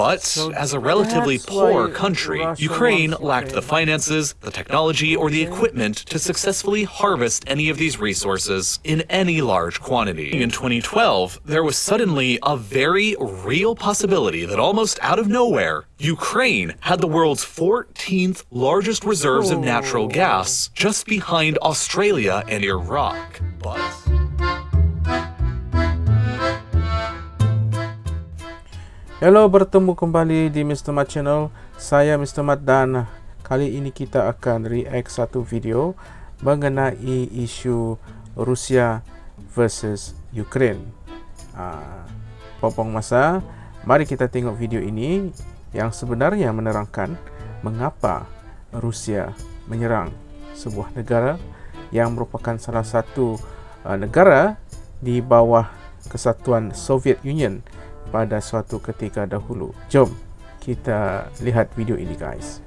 But So as a relatively poor country, Russia Ukraine lacked the finances, the technology, or the equipment to successfully harvest any of these resources in any large quantity. In 2012, there was suddenly a very real possibility that almost out of nowhere, Ukraine had the world's 14th largest reserves of natural gas, just behind Australia and Iraq. But Hello, bertemu kembali di Mr. Mat Channel. Saya Mr. Mat dan kali ini kita akan react satu video mengenai isu Rusia versus Ukraine. Ah, popong masa, mari kita tengok video ini yang sebenarnya menerangkan mengapa Rusia menyerang sebuah negara yang merupakan salah satu uh, negara di bawah kesatuan Soviet Union pada suatu ketika dahulu. Jom kita lihat video ini guys.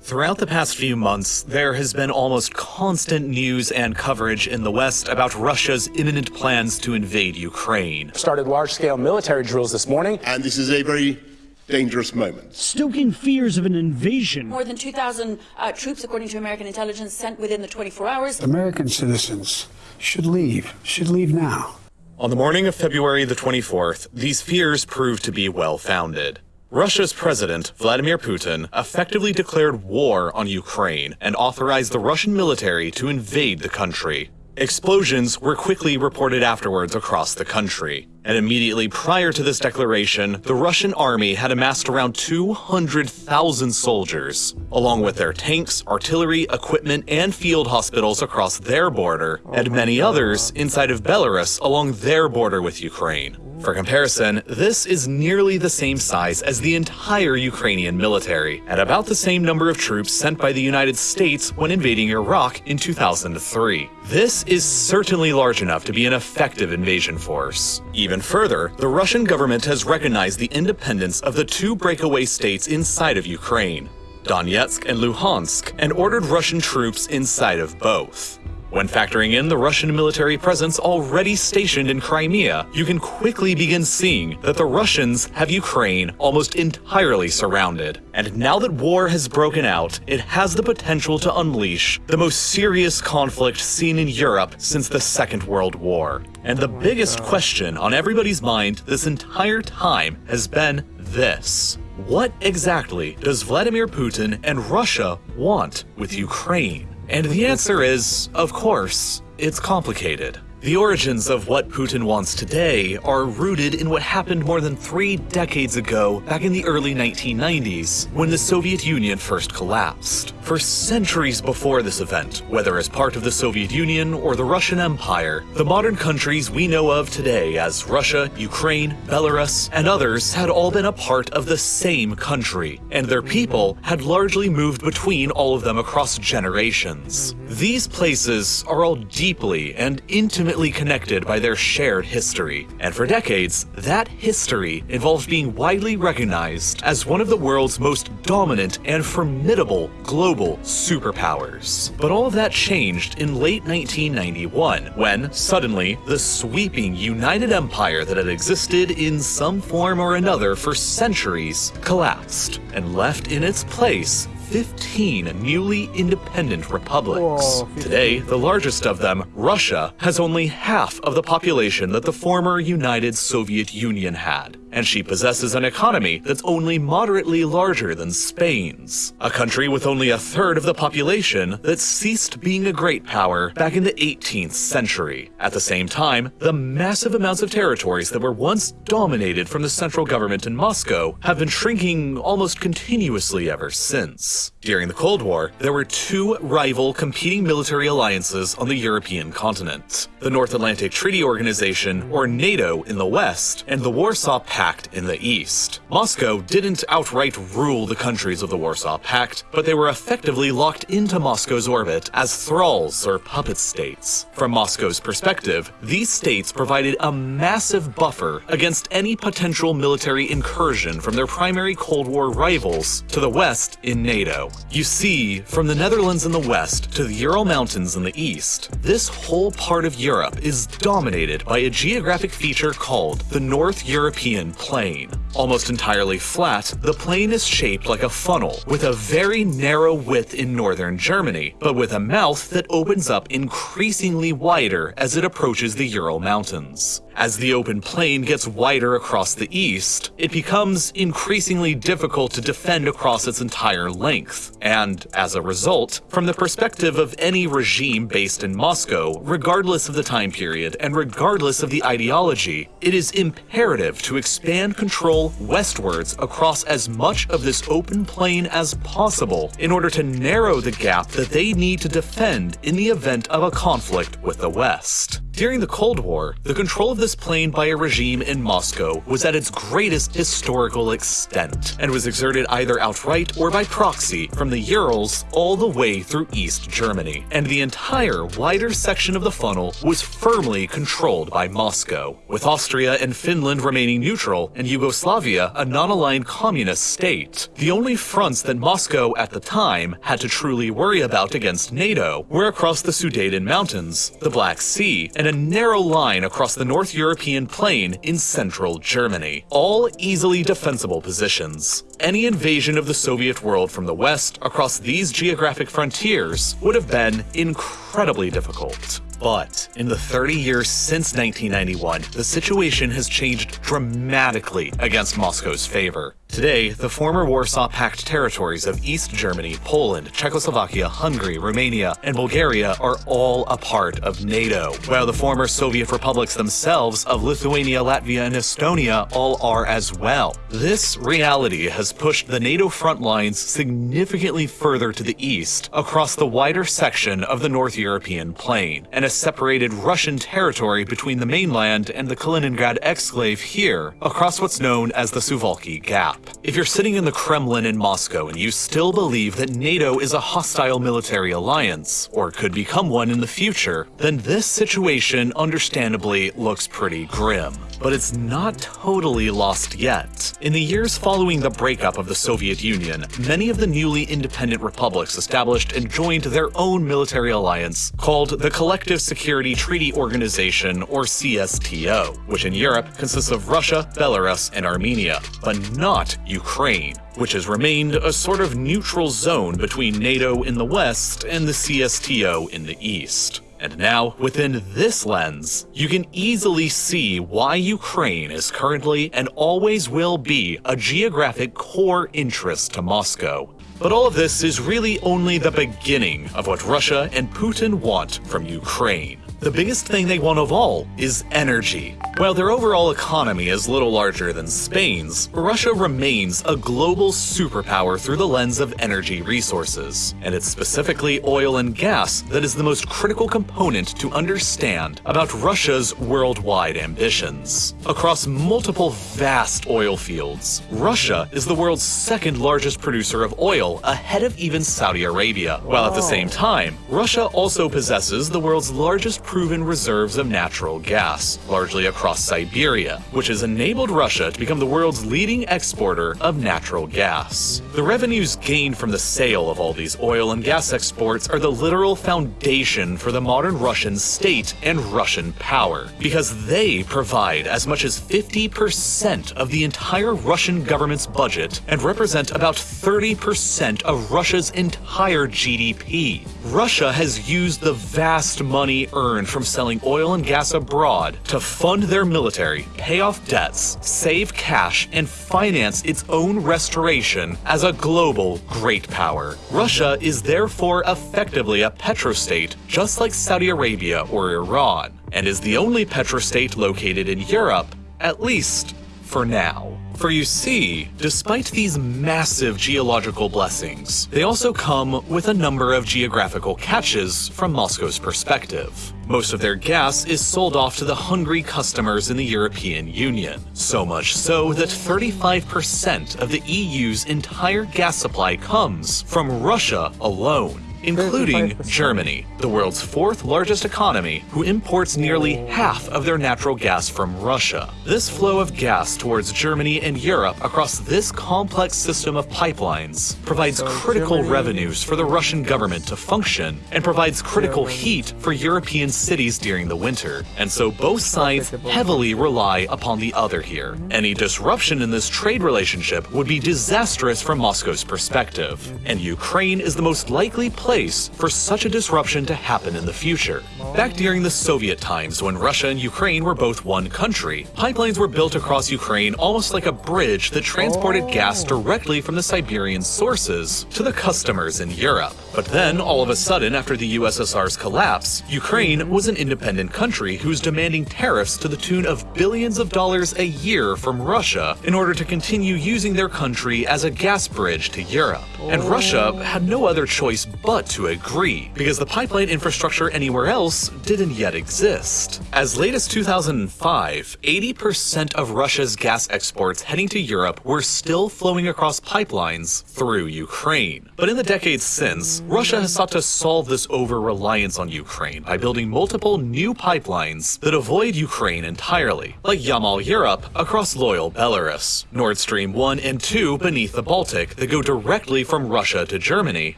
Throughout the past few months, there has been almost constant news and coverage in the West about Russia's imminent plans to invade Ukraine. started large scale military drills this morning. and this is a very dangerous moment. stoking fears of an invasion. More than 2,000 uh, troops, according to American intelligence, sent within the 24 hours. American citizens should leave, should leave now. On the morning of February the 24th, these fears proved to be well founded. Russia's president, Vladimir Putin, effectively declared war on Ukraine and authorized the Russian military to invade the country. Explosions were quickly reported afterwards across the country. And immediately prior to this declaration, the Russian army had amassed around 200,000 soldiers, along with their tanks, artillery, equipment, and field hospitals across their border, and many others inside of Belarus along their border with Ukraine. For comparison, this is nearly the same size as the entire Ukrainian military, and about the same number of troops sent by the United States when invading Iraq in 2003. This is certainly large enough to be an effective invasion force. Even further, the Russian government has recognized the independence of the two breakaway states inside of Ukraine, Donetsk and Luhansk, and ordered Russian troops inside of both. When factoring in the Russian military presence already stationed in Crimea, you can quickly begin seeing that the Russians have Ukraine almost entirely surrounded. And now that war has broken out, it has the potential to unleash the most serious conflict seen in Europe since the Second World War. And the biggest question on everybody's mind this entire time has been this. What exactly does Vladimir Putin and Russia want with Ukraine? And the answer is, of course, it's complicated. The origins of what Putin wants today are rooted in what happened more than three decades ago, back in the early 1990s, when the Soviet Union first collapsed. For centuries before this event, whether as part of the Soviet Union or the Russian Empire, the modern countries we know of today as Russia, Ukraine, Belarus, and others had all been a part of the same country, and their people had largely moved between all of them across generations. These places are all deeply and intimately connected by their shared history, and for decades, that history involved being widely recognized as one of the world's most dominant and formidable global superpowers. But all of that changed in late 1991, when, suddenly, the sweeping United Empire that had existed in some form or another for centuries collapsed and left in its place 15 newly independent republics. Whoa, 15. Today, the largest of them, Russia, has only half of the population that the former United Soviet Union had, and she possesses an economy that's only moderately larger than Spain's. A country with only a third of the population that ceased being a great power back in the 18th century. At the same time, the massive amounts of territories that were once dominated from the central government in Moscow have been shrinking almost continuously ever since. During the Cold War, there were two rival competing military alliances on the European continent the North Atlantic Treaty Organization, or NATO, in the west, and the Warsaw Pact in the east. Moscow didn't outright rule the countries of the Warsaw Pact, but they were effectively locked into Moscow's orbit as thralls or puppet states. From Moscow's perspective, these states provided a massive buffer against any potential military incursion from their primary Cold War rivals to the west in NATO. You see, from the Netherlands in the west to the Ural Mountains in the east, this whole part of Europe is dominated by a geographic feature called the North European Plain. Almost entirely flat, the plain is shaped like a funnel, with a very narrow width in northern Germany, but with a mouth that opens up increasingly wider as it approaches the Ural Mountains. As the open plain gets wider across the east, it becomes increasingly difficult to defend across its entire length, and as a result, from the perspective of any regime based in Moscow, regardless of the time period and regardless of the ideology, it is imperative to expand control westwards across as much of this open plain as possible in order to narrow the gap that they need to defend in the event of a conflict with the West. During the Cold War, the control of this plain by a regime in Moscow was at its greatest historical extent, and was exerted either outright or by proxy from the Urals all the way through East Germany, and the entire wider section of the funnel was firmly controlled by Moscow, with Austria and Finland remaining neutral and Yugoslavia a non-aligned communist state. The only fronts that Moscow at the time had to truly worry about against NATO were across the Sudeten Mountains, the Black Sea, and a narrow line across the North European plain in central Germany, all easily defensible positions. Any invasion of the Soviet world from the west across these geographic frontiers would have been incredibly difficult. But in the 30 years since 1991, the situation has changed dramatically against Moscow's favor. Today, the former Warsaw Pact territories of East Germany, Poland, Czechoslovakia, Hungary, Romania, and Bulgaria are all a part of NATO, while the former Soviet republics themselves of Lithuania, Latvia, and Estonia all are as well. This reality has pushed the NATO front lines significantly further to the east, across the wider section of the North European plain, and has separated Russian territory between the mainland and the Kaliningrad exclave here, across what's known as the Suwalki Gap. If you're sitting in the Kremlin in Moscow and you still believe that NATO is a hostile military alliance, or could become one in the future, then this situation understandably looks pretty grim. But it's not totally lost yet. In the years following the breakup of the Soviet Union, many of the newly independent republics established and joined their own military alliance called the Collective Security Treaty Organization, or CSTO, which in Europe consists of Russia, Belarus, and Armenia, but not Ukraine, which has remained a sort of neutral zone between NATO in the west and the CSTO in the east. And now, within this lens, you can easily see why Ukraine is currently and always will be a geographic core interest to Moscow. But all of this is really only the beginning of what Russia and Putin want from Ukraine. The biggest thing they want of all is energy. While their overall economy is little larger than Spain's, Russia remains a global superpower through the lens of energy resources, and it's specifically oil and gas that is the most critical component to understand about Russia's worldwide ambitions. Across multiple vast oil fields, Russia is the world's second largest producer of oil, ahead of even Saudi Arabia, while at the same time, Russia also possesses the world's largest proven reserves of natural gas, largely across Siberia, which has enabled Russia to become the world's leading exporter of natural gas. The revenues gained from the sale of all these oil and gas exports are the literal foundation for the modern Russian state and Russian power, because they provide as much as 50% of the entire Russian government's budget and represent about 30% of Russia's entire GDP. Russia has used the vast money earned from selling oil and gas abroad to fund their military, pay off debts, save cash, and finance its own restoration as a global great power. Russia is therefore effectively a petrostate, just like Saudi Arabia or Iran, and is the only petrostate located in Europe, at least for now. For you see, despite these massive geological blessings, they also come with a number of geographical catches from Moscow's perspective. Most of their gas is sold off to the hungry customers in the European Union, so much so that 35% of the EU's entire gas supply comes from Russia alone. Including Germany, the world's fourth largest economy, who imports nearly half of their natural gas from Russia. This flow of gas towards Germany and Europe across this complex system of pipelines provides critical revenues for the Russian government to function and provides critical heat for European cities during the winter. And so both sides heavily rely upon the other here. Any disruption in this trade relationship would be disastrous from Moscow's perspective, and Ukraine is the most likely place for such a disruption to happen in the future. Back during the Soviet times, when Russia and Ukraine were both one country, pipelines were built across Ukraine almost like a bridge that transported gas directly from the Siberian sources to the customers in Europe. But then, all of a sudden, after the USSR's collapse, Ukraine was an independent country who's demanding tariffs to the tune of billions of dollars a year from Russia in order to continue using their country as a gas bridge to Europe. And Russia had no other choice but to agree, because the pipeline infrastructure anywhere else didn't yet exist. As late as 2005, 80% of Russia's gas exports heading to Europe were still flowing across pipelines through Ukraine. But in the decades since, Russia has sought to solve this over reliance on Ukraine by building multiple new pipelines that avoid Ukraine entirely, like Yamal Europe across loyal Belarus, Nord Stream 1 and 2 beneath the Baltic that go directly from Russia to Germany,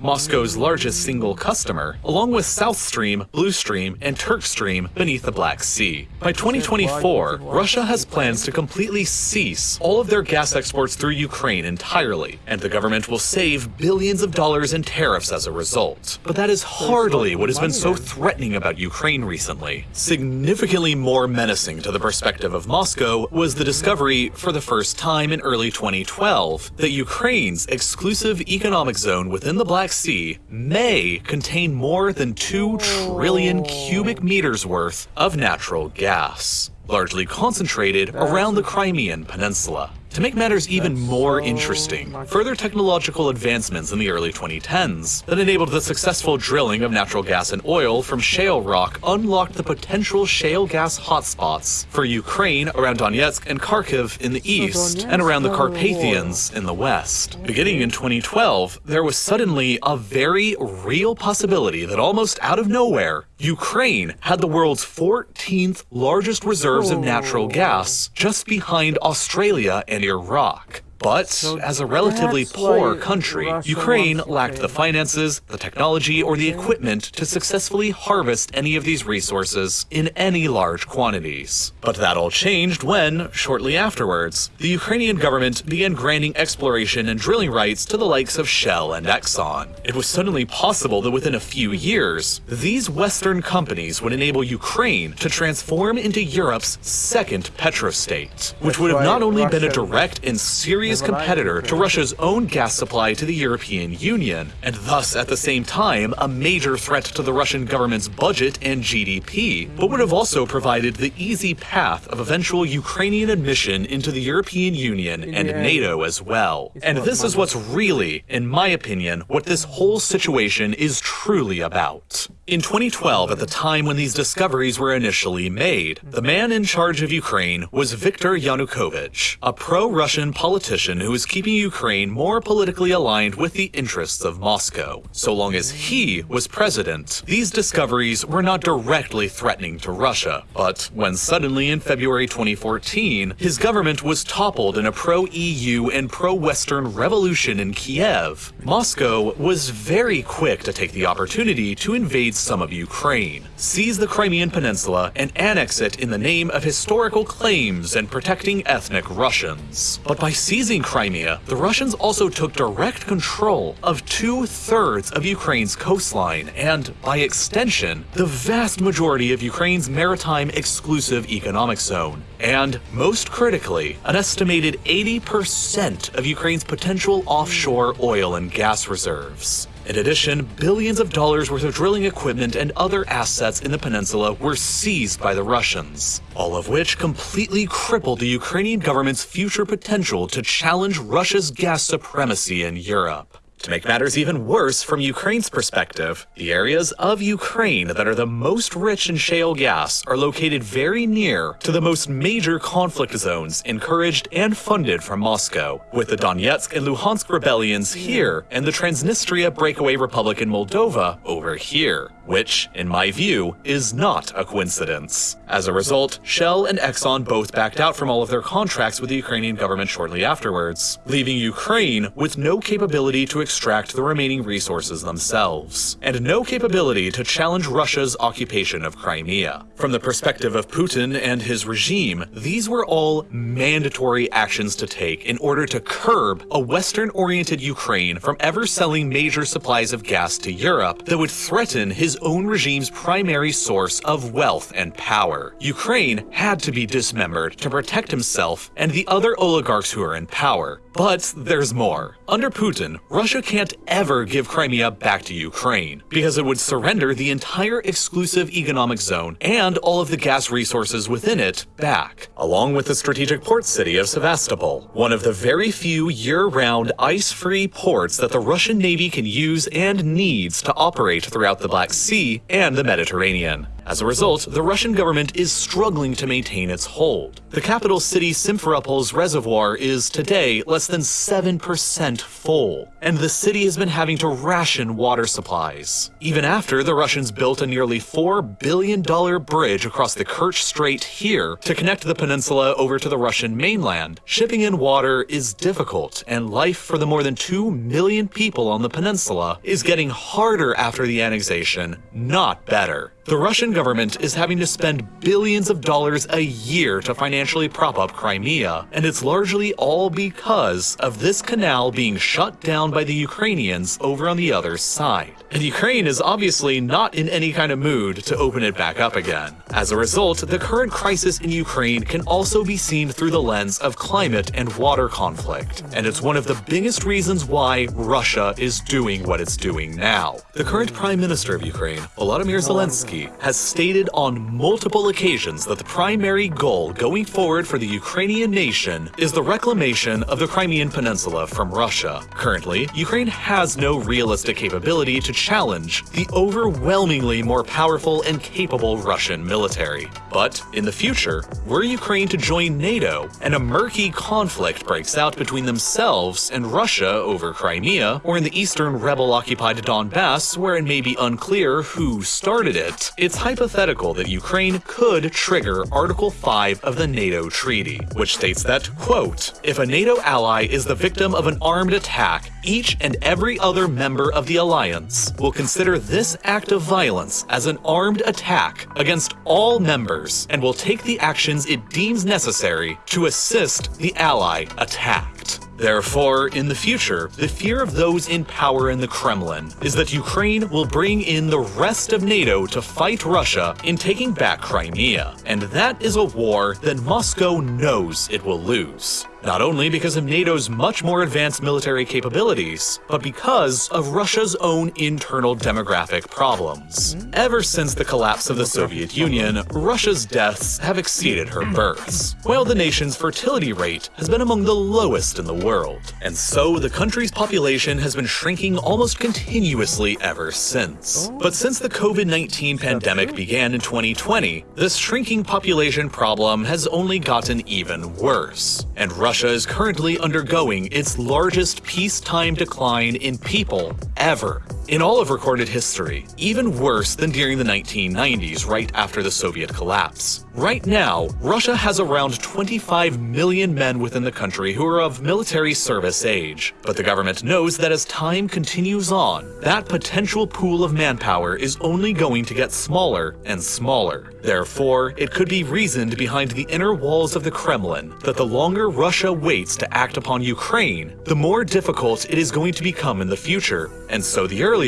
Moscow's largest single customer, along with South Stream, Blue Stream, and Turk Stream beneath the Black Sea. By 2024, Russia has plans to completely cease all of their gas exports through Ukraine entirely, and the government will save billions of dollars in tariffs as a result. But that is hardly what has been so threatening about Ukraine recently. Significantly more menacing to the perspective of Moscow was the discovery, for the first time in early 2012, that Ukraine's exclusive economic zone within the Black Sea may contain more than 2 trillion cubic meters worth of natural gas, largely concentrated around the Crimean Peninsula. To make matters even more interesting, further technological advancements in the early 2010s that enabled the successful drilling of natural gas and oil from shale rock unlocked the potential shale gas hotspots for Ukraine around Donetsk and Kharkiv in the east and around the Carpathians in the west. Beginning in 2012, there was suddenly a very real possibility that almost out of nowhere, Ukraine had the world's 14th largest reserves of natural gas just behind Australia and Iraq. But as a relatively poor country, Ukraine lacked the finances, the technology, or the equipment to successfully harvest any of these resources in any large quantities. But that all changed when, shortly afterwards, the Ukrainian government began granting exploration and drilling rights to the likes of Shell and Exxon. It was suddenly possible that within a few years, these Western companies would enable Ukraine to transform into Europe's second petrostate, which would have not only been a direct and serious Never competitor to Russia's own gas supply to the European Union, and thus at the same time a major threat to the Russian government's budget and GDP, but would have also provided the easy path of eventual Ukrainian admission into the European Union and NATO as well. And this is what's really, in my opinion, what this whole situation is truly about. In 2012, at the time when these discoveries were initially made, the man in charge of Ukraine was Viktor Yanukovych, a pro-Russian politician who was keeping Ukraine more politically aligned with the interests of Moscow. So long as he was president, these discoveries were not directly threatening to Russia. But when suddenly in February 2014, his government was toppled in a pro-EU and pro-Western revolution in Kiev, Moscow was very quick to take the opportunity to invade some of Ukraine, seize the Crimean Peninsula, and annex it in the name of historical claims and protecting ethnic Russians. But by seizing Crimea, the Russians also took direct control of two thirds of Ukraine's coastline and, by extension, the vast majority of Ukraine's maritime exclusive economic zone. And, most critically, an estimated 80% of Ukraine's potential offshore oil and gas reserves. In addition, billions of dollars worth of drilling equipment and other assets in the peninsula were seized by the Russians, all of which completely crippled the Ukrainian government's future potential to challenge Russia's gas supremacy in Europe. To make matters even worse from Ukraine's perspective, the areas of Ukraine that are the most rich in shale gas are located very near to the most major conflict zones encouraged and funded from Moscow, with the Donetsk and Luhansk rebellions here and the Transnistria breakaway republic in Moldova over here, which, in my view, is not a coincidence. As a result, Shell and Exxon both backed out from all of their contracts with the Ukrainian government shortly afterwards, leaving Ukraine with no capability to extract the remaining resources themselves, and no capability to challenge Russia's occupation of Crimea. From the perspective of Putin and his regime, these were all mandatory actions to take in order to curb a Western-oriented Ukraine from ever selling major supplies of gas to Europe that would threaten his own regime's primary source of wealth and power. Ukraine had to be dismembered to protect himself and the other oligarchs who are in power. But there's more. Under Putin, Russia can't ever give Crimea back to Ukraine, because it would surrender the entire exclusive economic zone and all of the gas resources within it back, along with the strategic port city of Sevastopol, one of the very few year-round ice-free ports that the Russian Navy can use and needs to operate throughout the Black Sea and the Mediterranean. As a result, the Russian government is struggling to maintain its hold. The capital city Simferopol's reservoir is today less than 7% full, and the city has been having to ration water supplies. Even after the Russians built a nearly $4 billion bridge across the Kerch Strait here to connect the peninsula over to the Russian mainland, shipping in water is difficult, and life for the more than 2 million people on the peninsula is getting harder after the annexation, not better. The Russian government is having to spend billions of dollars a year to financially prop up Crimea, and it's largely all because of this canal being shut down by the Ukrainians over on the other side. And Ukraine is obviously not in any kind of mood to open it back up again. As a result, the current crisis in Ukraine can also be seen through the lens of climate and water conflict, and it's one of the biggest reasons why Russia is doing what it's doing now. The current Prime Minister of Ukraine, Volodymyr Zelensky, has stated on multiple occasions that the primary goal going forward for the Ukrainian nation is the reclamation of the Crimean Peninsula from Russia. Currently, Ukraine has no realistic capability to challenge the overwhelmingly more powerful and capable Russian military. But in the future, were Ukraine to join NATO and a murky conflict breaks out between themselves and Russia over Crimea, or in the eastern rebel-occupied Donbass where it may be unclear who started it, it's hypothetical that Ukraine could trigger Article 5 of the NATO treaty, which states that, quote, if a NATO ally is the victim of an armed attack, each and every other member of the alliance will consider this act of violence as an armed attack against all members and will take the actions it deems necessary to assist the ally attacked. Therefore, in the future, the fear of those in power in the Kremlin is that Ukraine will bring in the rest of NATO to fight Russia in taking back Crimea, and that is a war that Moscow knows it will lose. Not only because of NATO's much more advanced military capabilities, but because of Russia's own internal demographic problems. Ever since the collapse of the Soviet Union, Russia's deaths have exceeded her births, while the nation's fertility rate has been among the lowest in the world. And so the country's population has been shrinking almost continuously ever since. But since the COVID-19 pandemic began in 2020, this shrinking population problem has only gotten even worse. And Russia is currently undergoing its largest peacetime decline in people ever. In all of recorded history, even worse than during the 1990s right after the Soviet collapse. Right now, Russia has around 25 million men within the country who are of military service age. But the government knows that as time continues on, that potential pool of manpower is only going to get smaller and smaller. Therefore, it could be reasoned behind the inner walls of the Kremlin that the longer Russia waits to act upon Ukraine, the more difficult it is going to become in the future, and so the earlier,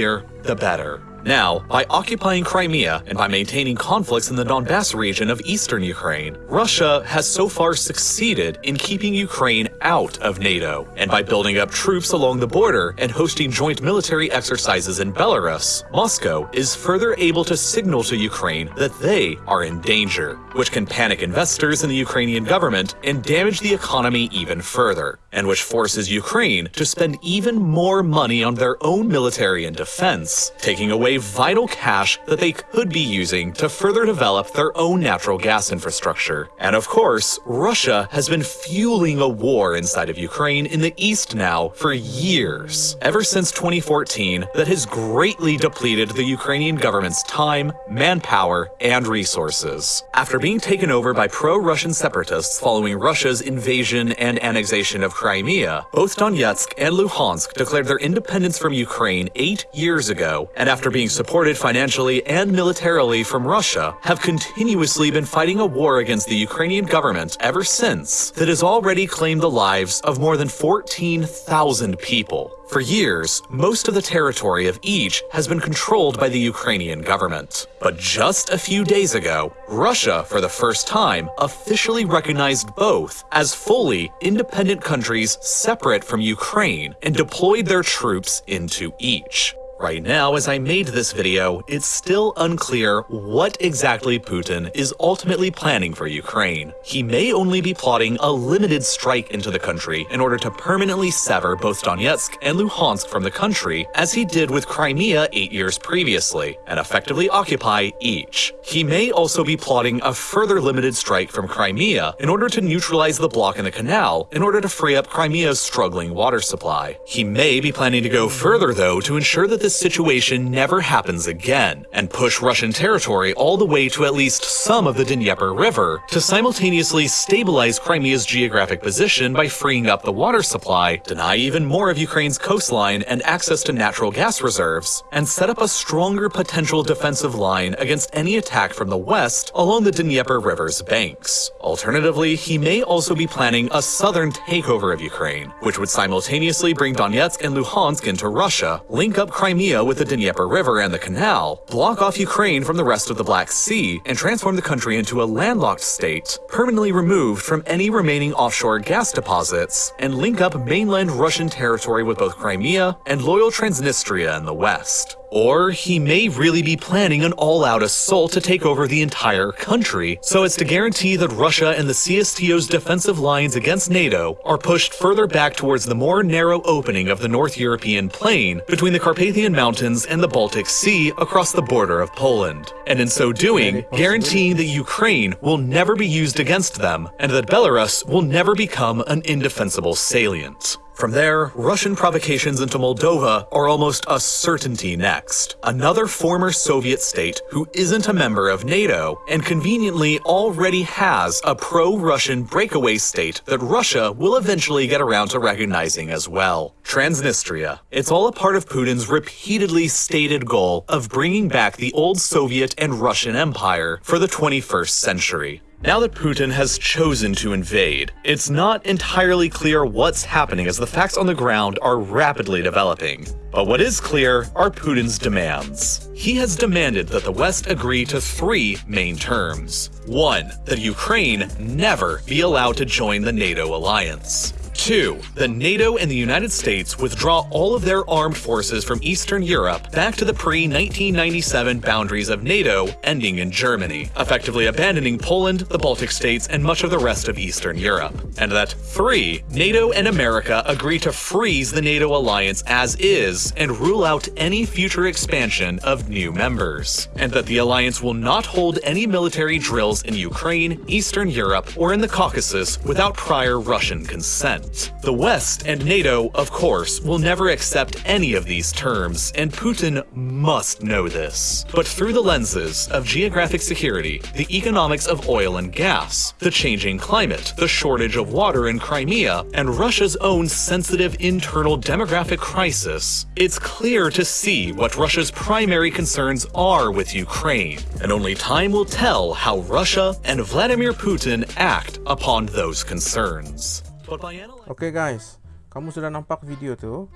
the better. Now, by occupying Crimea and by maintaining conflicts in the Donbass region of eastern Ukraine, Russia has so far succeeded in keeping Ukraine out of NATO. And by building up troops along the border and hosting joint military exercises in Belarus, Moscow is further able to signal to Ukraine that they are in danger, which can panic investors in the Ukrainian government and damage the economy even further, and which forces Ukraine to spend even more money on their own military and defense, taking away vital cash that they could be using to further develop their own natural gas infrastructure. And of course, Russia has been fueling a war inside of Ukraine in the east now for years, ever since 2014, that has greatly depleted the Ukrainian government's time, manpower, and resources. After being taken over by pro-Russian separatists following Russia's invasion and annexation of Crimea, both Donetsk and Luhansk declared their independence from Ukraine eight years ago, and after being supported financially and militarily from Russia, have continuously been fighting a war against the Ukrainian government ever since that has already claimed the lives of more than 14,000 people. For years, most of the territory of each has been controlled by the Ukrainian government. But just a few days ago, Russia, for the first time, officially recognized both as fully independent countries separate from Ukraine and deployed their troops into each. Right now, as I made this video, it's still unclear what exactly Putin is ultimately planning for Ukraine. He may only be plotting a limited strike into the country in order to permanently sever both Donetsk and Luhansk from the country, as he did with Crimea eight years previously, and effectively occupy each. He may also be plotting a further limited strike from Crimea in order to neutralize the block in the canal in order to free up Crimea's struggling water supply. He may be planning to go further, though, to ensure that this situation never happens again, and push Russian territory all the way to at least some of the Dnieper River to simultaneously stabilize Crimea's geographic position by freeing up the water supply, deny even more of Ukraine's coastline and access to natural gas reserves, and set up a stronger potential defensive line against any attack from the west along the Dnieper River's banks. Alternatively, he may also be planning a southern takeover of Ukraine, which would simultaneously bring Donetsk and Luhansk into Russia, link up Crimea with the Dnieper River and the canal, block off Ukraine from the rest of the Black Sea, and transform the country into a landlocked state, permanently removed from any remaining offshore gas deposits, and link up mainland Russian territory with both Crimea and loyal Transnistria in the west. Or he may really be planning an all-out assault to take over the entire country, so as to guarantee that Russia and the CSTO's defensive lines against NATO are pushed further back towards the more narrow opening of the North European plain between the Carpathian Mountains and the Baltic Sea across the border of Poland, and in so doing, guaranteeing that Ukraine will never be used against them, and that Belarus will never become an indefensible salient. From there, Russian provocations into Moldova are almost a certainty next. Another former Soviet state who isn't a member of NATO and conveniently already has a pro-Russian breakaway state that Russia will eventually get around to recognizing as well. Transnistria. It's all a part of Putin's repeatedly stated goal of bringing back the old Soviet and Russian empire for the 21st century. Now that Putin has chosen to invade, it's not entirely clear what's happening as the facts on the ground are rapidly developing. But what is clear are Putin's demands. He has demanded that the West agree to three main terms. One, that Ukraine never be allowed to join the NATO alliance. Two, The NATO and the United States withdraw all of their armed forces from Eastern Europe back to the pre-1997 boundaries of NATO, ending in Germany, effectively abandoning Poland, the Baltic states, and much of the rest of Eastern Europe. And that three, NATO and America agree to freeze the NATO alliance as is and rule out any future expansion of new members. And that the alliance will not hold any military drills in Ukraine, Eastern Europe, or in the Caucasus without prior Russian consent. The West and NATO, of course, will never accept any of these terms, and Putin must know this. But through the lenses of geographic security, the economics of oil and gas, the changing climate, the shortage of water in Crimea, and Russia's own sensitive internal demographic crisis, it's clear to see what Russia's primary concerns are with Ukraine, and only time will tell how Russia and Vladimir Putin act upon those concerns. Analyzing Oke guys, kamu sudah nampak video tu.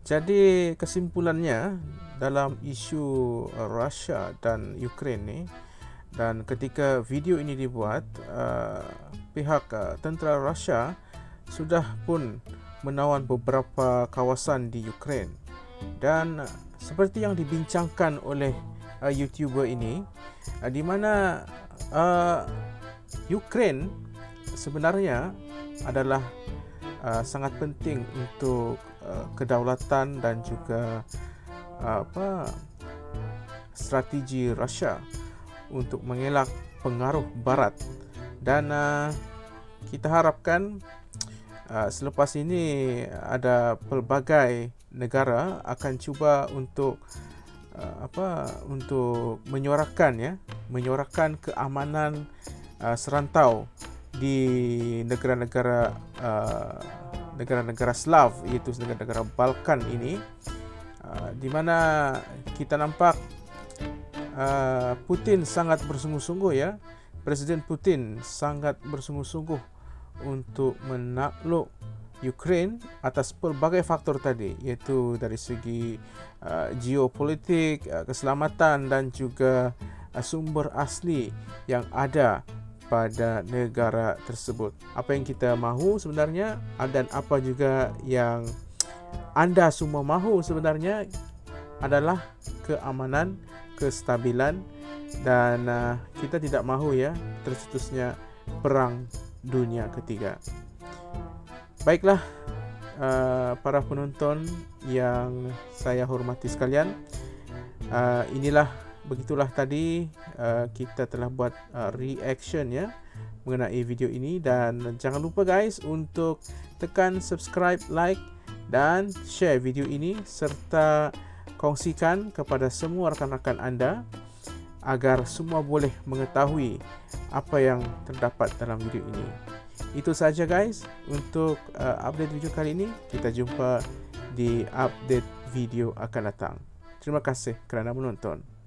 Jadi kesimpulannya dalam isu uh, Russia dan Ukraine ni dan ketika video ini dibuat uh, pihak uh, tentera Russia sudah pun menawan beberapa kawasan di Ukraine. Dan uh, seperti yang dibincangkan oleh uh, YouTuber ini uh, di mana uh, Ukraine sebenarnya adalah uh, sangat penting untuk uh, kedaulatan dan juga uh, apa strategi Rusia untuk mengelak pengaruh barat. Dan uh, kita harapkan uh, selepas ini ada pelbagai negara akan cuba untuk uh, apa untuk menyuarakan ya menyuarakan keamanan uh, serantau di negara-negara uh, negara-negara Slav iaitu negara-negara Balkan ini uh, di mana kita nampak uh, Putin sangat bersungguh-sungguh ya. Presiden Putin sangat bersungguh-sungguh untuk menakluk Ukraine atas pelbagai faktor tadi iaitu dari segi uh, geopolitik, uh, keselamatan dan juga uh, sumber asli yang ada pada negara tersebut. Apa yang kita mahu sebenarnya dan apa juga yang anda semua mahu sebenarnya adalah keamanan, kestabilan dan uh, kita tidak mahu ya tercetusnya perang dunia ketiga. Baiklah uh, para penonton yang saya hormati sekalian, uh, inilah begitulah tadi uh, kita telah buat uh, reaction ya mengenai video ini dan jangan lupa guys untuk tekan subscribe, like dan share video ini serta kongsikan kepada semua rakan-rakan anda agar semua boleh mengetahui apa yang terdapat dalam video ini. Itu saja guys untuk uh, update video kali ini. Kita jumpa di update video akan datang. Terima kasih kerana menonton.